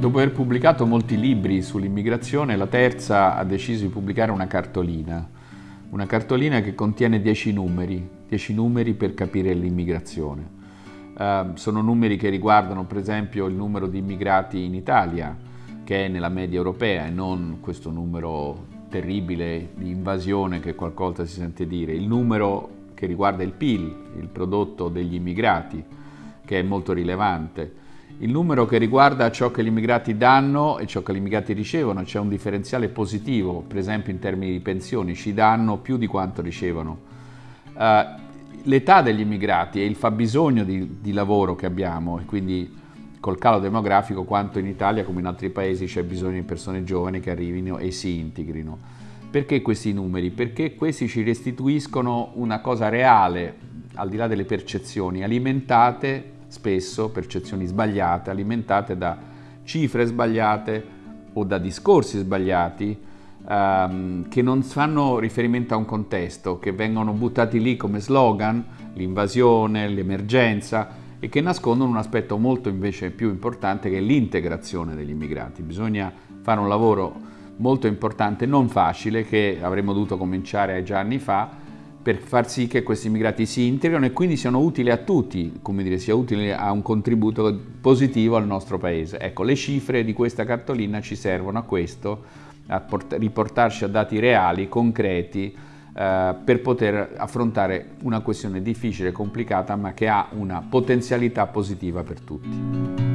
Dopo aver pubblicato molti libri sull'immigrazione, la terza ha deciso di pubblicare una cartolina, una cartolina che contiene dieci numeri, dieci numeri per capire l'immigrazione. Uh, sono numeri che riguardano per esempio il numero di immigrati in Italia, che è nella media europea e non questo numero terribile di invasione che qualcosa si sente dire, il numero che riguarda il PIL, il prodotto degli immigrati, che è molto rilevante, il numero che riguarda ciò che gli immigrati danno e ciò che gli immigrati ricevono, c'è un differenziale positivo, per esempio in termini di pensioni, ci danno più di quanto ricevono. Uh, L'età degli immigrati e il fabbisogno di, di lavoro che abbiamo, e quindi col calo demografico quanto in Italia come in altri paesi c'è bisogno di persone giovani che arrivino e si integrino. Perché questi numeri? Perché questi ci restituiscono una cosa reale, al di là delle percezioni, alimentate spesso percezioni sbagliate, alimentate da cifre sbagliate o da discorsi sbagliati ehm, che non fanno riferimento a un contesto, che vengono buttati lì come slogan, l'invasione, l'emergenza e che nascondono un aspetto molto invece più importante che è l'integrazione degli immigrati. Bisogna fare un lavoro molto importante, non facile, che avremmo dovuto cominciare già anni fa, per far sì che questi immigrati si integrino e quindi siano utili a tutti, come dire, sia utile a un contributo positivo al nostro paese. Ecco, le cifre di questa cartolina ci servono a questo, a riportarci a dati reali, concreti, eh, per poter affrontare una questione difficile, complicata, ma che ha una potenzialità positiva per tutti.